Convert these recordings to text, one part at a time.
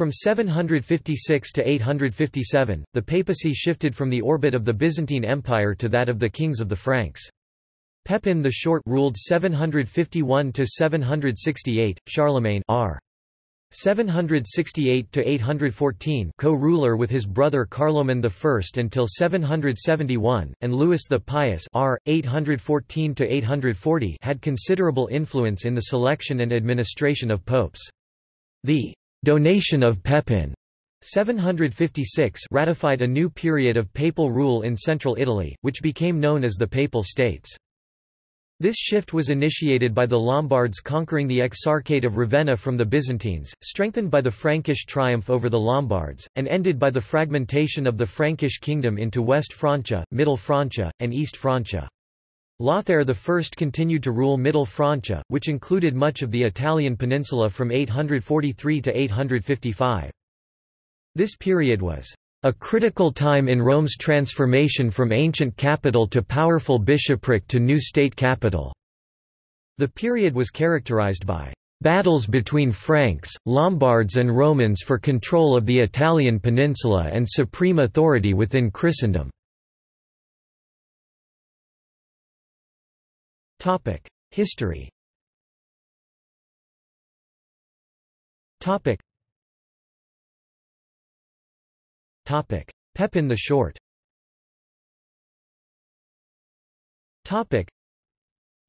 From 756 to 857, the papacy shifted from the orbit of the Byzantine Empire to that of the kings of the Franks. Pepin the Short ruled 751 to 768, Charlemagne r. 768 to 814 co-ruler with his brother Carloman I until 771 and Louis the Pious r 814 to 840 had considerable influence in the selection and administration of popes. The donation of Pepin 756 ratified a new period of papal rule in central Italy, which became known as the Papal States. This shift was initiated by the Lombards conquering the Exarchate of Ravenna from the Byzantines, strengthened by the Frankish triumph over the Lombards, and ended by the fragmentation of the Frankish kingdom into West Francia, Middle Francia, and East Francia. Lothair I continued to rule Middle Francia, which included much of the Italian peninsula from 843 to 855. This period was a critical time in Rome's transformation from ancient capital to powerful bishopric to new state capital. The period was characterized by battles between Franks, Lombards and Romans for control of the Italian peninsula and supreme authority within Christendom. History. Topic: Pepin the Short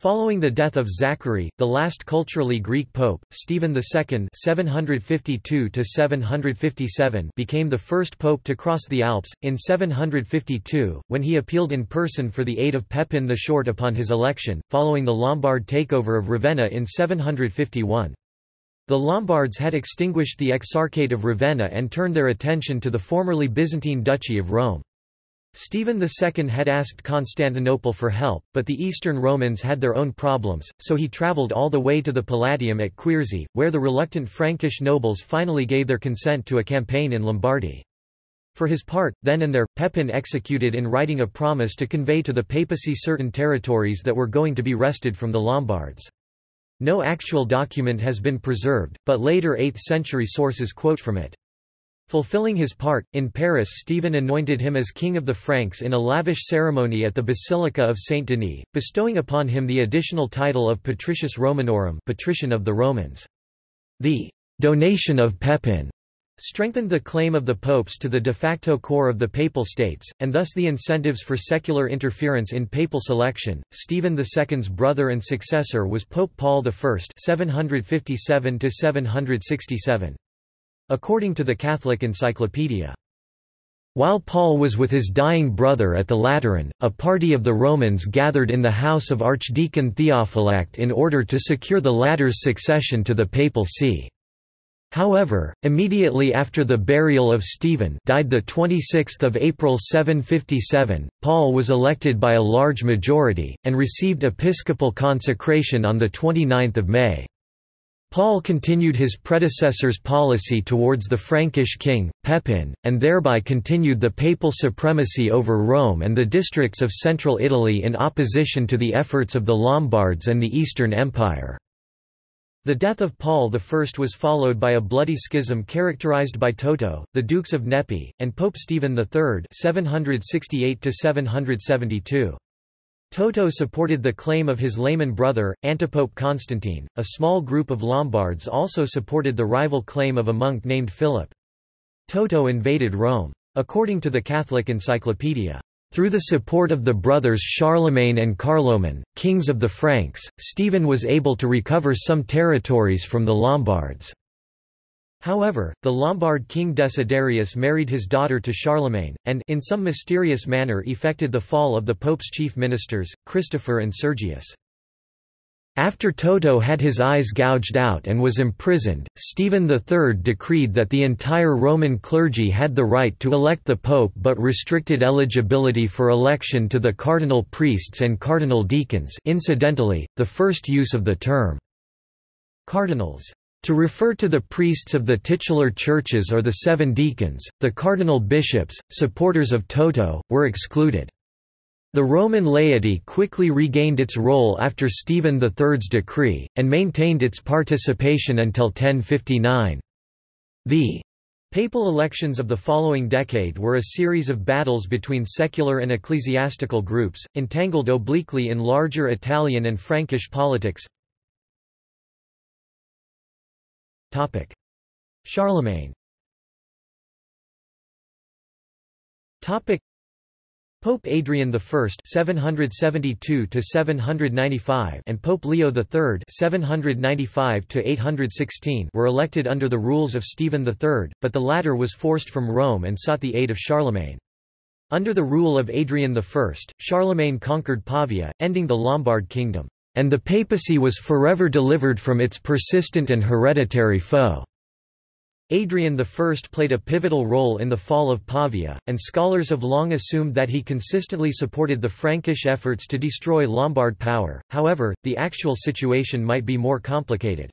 Following the death of Zachary, the last culturally Greek pope, Stephen II (752–757) became the first pope to cross the Alps in 752, when he appealed in person for the aid of Pepin the Short upon his election, following the Lombard takeover of Ravenna in 751. The Lombards had extinguished the Exarchate of Ravenna and turned their attention to the formerly Byzantine Duchy of Rome. Stephen II had asked Constantinople for help, but the Eastern Romans had their own problems, so he travelled all the way to the Palatium at Quierzy, where the reluctant Frankish nobles finally gave their consent to a campaign in Lombardy. For his part, then and there, Pepin executed in writing a promise to convey to the papacy certain territories that were going to be wrested from the Lombards. No actual document has been preserved, but later 8th-century sources quote from it. Fulfilling his part, in Paris Stephen anointed him as King of the Franks in a lavish ceremony at the Basilica of Saint-Denis, bestowing upon him the additional title of Patricius Romanorum Patrician of the Romans. The donation of Pepin strengthened the claim of the popes to the de facto core of the Papal States, and thus the incentives for secular interference in papal selection. Stephen II's brother and successor was Pope Paul I (757–767). According to the Catholic Encyclopedia. While Paul was with his dying brother at the Lateran, a party of the Romans gathered in the house of Archdeacon Theophylact in order to secure the latter's succession to the papal see. However, immediately after the burial of Stephen died 26 April 757, Paul was elected by a large majority, and received episcopal consecration on 29 May. Paul continued his predecessor's policy towards the Frankish king, Pepin, and thereby continued the papal supremacy over Rome and the districts of central Italy in opposition to the efforts of the Lombards and the Eastern Empire. The death of Paul I was followed by a bloody schism characterized by Toto, the Dukes of Nepi, and Pope Stephen III 768 Toto supported the claim of his layman brother, Antipope Constantine. A small group of Lombards also supported the rival claim of a monk named Philip. Toto invaded Rome. According to the Catholic Encyclopedia, through the support of the brothers Charlemagne and Carloman, kings of the Franks, Stephen was able to recover some territories from the Lombards. However, the Lombard king Desiderius married his daughter to Charlemagne, and in some mysterious manner effected the fall of the pope's chief ministers, Christopher and Sergius. After Toto had his eyes gouged out and was imprisoned, Stephen III decreed that the entire Roman clergy had the right to elect the pope but restricted eligibility for election to the cardinal priests and cardinal deacons incidentally, the first use of the term cardinals to refer to the priests of the titular churches or the seven deacons, the cardinal bishops, supporters of Toto, were excluded. The Roman laity quickly regained its role after Stephen III's decree, and maintained its participation until 1059. The Papal elections of the following decade were a series of battles between secular and ecclesiastical groups, entangled obliquely in larger Italian and Frankish politics. Charlemagne. Pope Adrian I (772–795) and Pope Leo III (795–816) were elected under the rules of Stephen III, but the latter was forced from Rome and sought the aid of Charlemagne. Under the rule of Adrian I, Charlemagne conquered Pavia, ending the Lombard kingdom, and the papacy was forever delivered from its persistent and hereditary foe. Adrian I played a pivotal role in the fall of Pavia, and scholars have long assumed that he consistently supported the Frankish efforts to destroy Lombard power, however, the actual situation might be more complicated.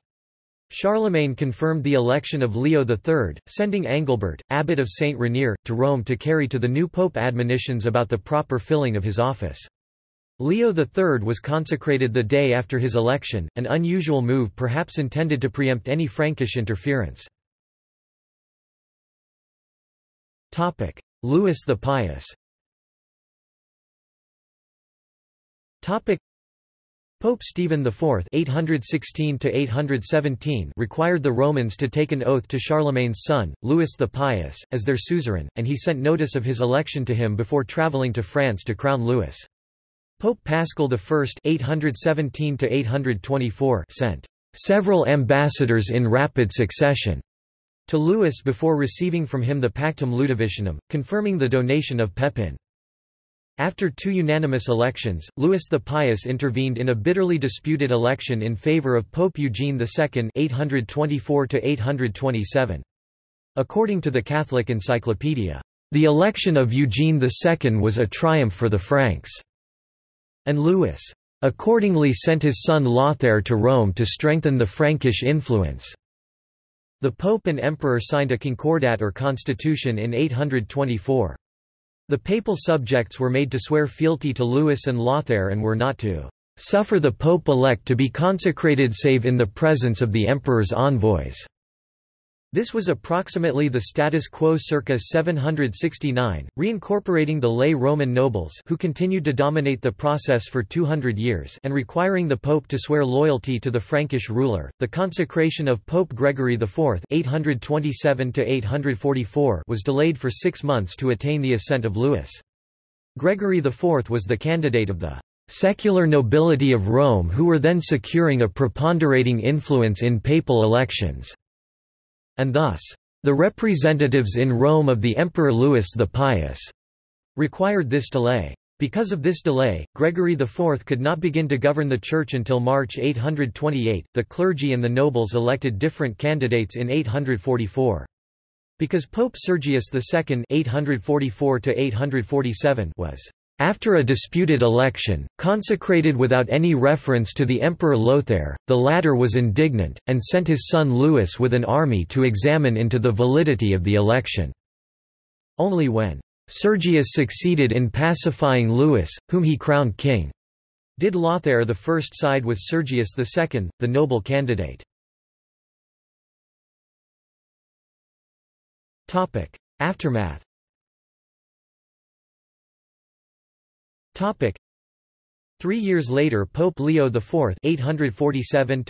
Charlemagne confirmed the election of Leo III, sending Angilbert, abbot of Saint Riquier, to Rome to carry to the new pope admonitions about the proper filling of his office. Leo III was consecrated the day after his election, an unusual move perhaps intended to preempt any Frankish interference. Louis the Pious. Pope Stephen IV (816–817) required the Romans to take an oath to Charlemagne's son, Louis the Pious, as their suzerain, and he sent notice of his election to him before travelling to France to crown Louis. Pope Paschal I (817–824) sent several ambassadors in rapid succession to Louis before receiving from him the Pactum Ludovicinum, confirming the donation of Pepin. After two unanimous elections, Louis the Pious intervened in a bitterly disputed election in favour of Pope Eugene II 824 According to the Catholic Encyclopedia, "...the election of Eugene II was a triumph for the Franks." And Louis, "...accordingly sent his son Lothair to Rome to strengthen the Frankish influence." The Pope and Emperor signed a concordat or constitution in 824. The papal subjects were made to swear fealty to Louis and Lothair and were not to "...suffer the Pope-elect to be consecrated save in the presence of the Emperor's envoys." This was approximately the status quo circa 769, reincorporating the lay Roman nobles who continued to dominate the process for 200 years and requiring the pope to swear loyalty to the Frankish ruler. The consecration of Pope Gregory IV (827–844) was delayed for 6 months to attain the assent of Louis. Gregory IV was the candidate of the secular nobility of Rome who were then securing a preponderating influence in papal elections and thus, the representatives in Rome of the Emperor Louis the Pious required this delay. Because of this delay, Gregory IV could not begin to govern the Church until March 828. The clergy and the nobles elected different candidates in 844. Because Pope Sergius II (844–847) was after a disputed election, consecrated without any reference to the Emperor Lothair, the latter was indignant, and sent his son Louis with an army to examine into the validity of the election. Only when Sergius succeeded in pacifying Louis, whom he crowned king, did Lothair I side with Sergius II, the noble candidate. Aftermath Three years later Pope Leo IV 847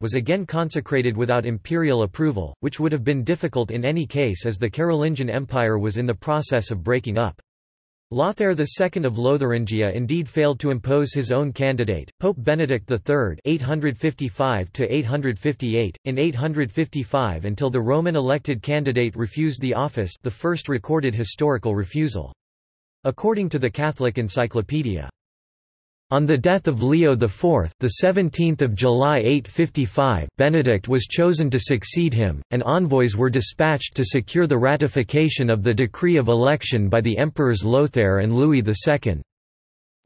was again consecrated without imperial approval, which would have been difficult in any case as the Carolingian Empire was in the process of breaking up. Lothair II of Lotharingia indeed failed to impose his own candidate, Pope Benedict III 855 in 855 until the Roman elected candidate refused the office the first recorded historical refusal. According to the Catholic Encyclopedia. On the death of Leo IV, the 17th of July 855, Benedict was chosen to succeed him, and envoys were dispatched to secure the ratification of the decree of election by the emperors Lothair and Louis II.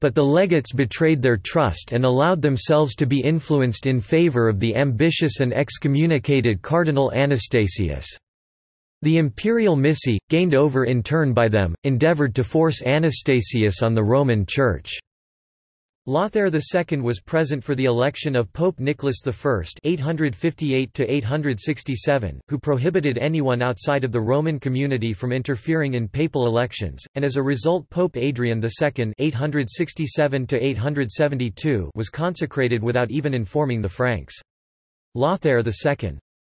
But the legates betrayed their trust and allowed themselves to be influenced in favor of the ambitious and excommunicated Cardinal Anastasius. The imperial missi, gained over in turn by them, endeavoured to force Anastasius on the Roman Church. Lothair II was present for the election of Pope Nicholas I (858–867), who prohibited anyone outside of the Roman community from interfering in papal elections, and as a result Pope Adrian II (867–872) was consecrated without even informing the Franks. Lothair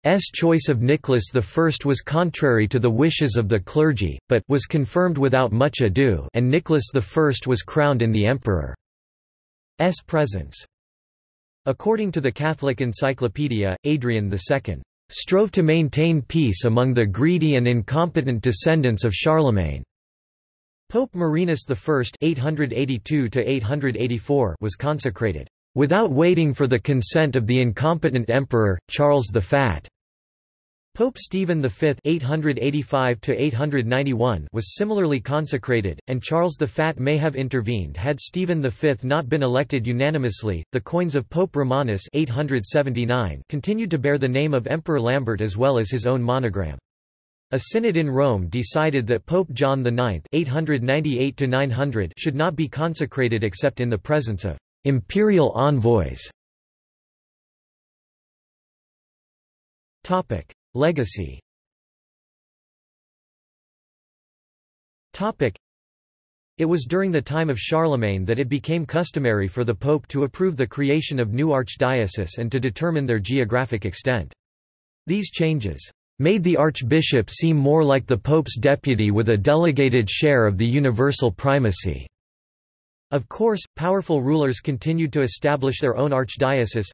II's choice of Nicholas I was contrary to the wishes of the clergy, but was confirmed without much ado, and Nicholas I was crowned in the emperor. S presence. According to the Catholic Encyclopedia, Adrian II strove to maintain peace among the greedy and incompetent descendants of Charlemagne. Pope Marinus I (882–884) was consecrated without waiting for the consent of the incompetent emperor Charles the Fat. Pope Stephen V (885–891) was similarly consecrated, and Charles the Fat may have intervened had Stephen V not been elected unanimously. The coins of Pope Romanus (879) continued to bear the name of Emperor Lambert as well as his own monogram. A synod in Rome decided that Pope John IX (898–900) should not be consecrated except in the presence of imperial envoys. Legacy It was during the time of Charlemagne that it became customary for the pope to approve the creation of new archdioceses and to determine their geographic extent. These changes made the archbishop seem more like the pope's deputy with a delegated share of the universal primacy. Of course, powerful rulers continued to establish their own archdiocese,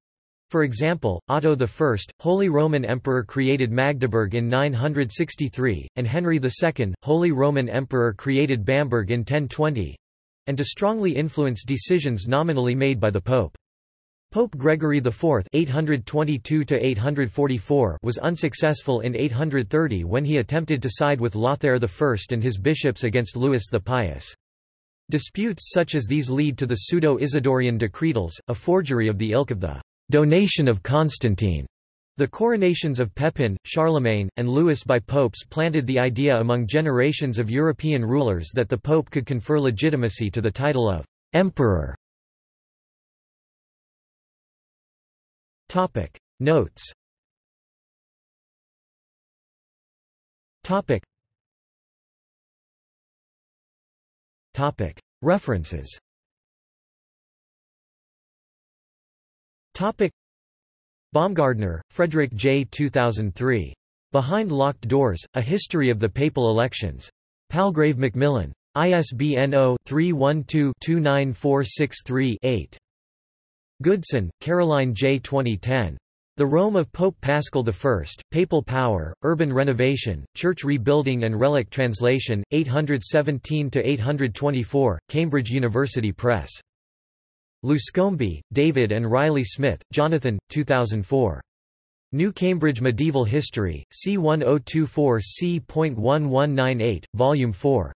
for example, Otto I, Holy Roman Emperor created Magdeburg in 963, and Henry II, Holy Roman Emperor created Bamberg in 1020—and to strongly influence decisions nominally made by the Pope. Pope Gregory IV (822–844) was unsuccessful in 830 when he attempted to side with Lothair I and his bishops against Louis the Pious. Disputes such as these lead to the Pseudo-Isidorian Decretals, a forgery of the ilk of the donation of Constantine. The coronations of Pepin, Charlemagne, and Louis by popes planted the idea among generations of European rulers that the pope could confer legitimacy to the title of emperor. Notes Topic References Topic Baumgartner, Frederick J. 2003. Behind Locked Doors, A History of the Papal Elections. Palgrave Macmillan. ISBN 0-312-29463-8. Goodson, Caroline J. 2010. The Rome of Pope Paschal I, Papal Power, Urban Renovation, Church Rebuilding and Relic Translation, 817–824, Cambridge University Press. Luscombe, David and Riley Smith, Jonathan, 2004. New Cambridge Medieval History, C1024 C.1198, Volume 4.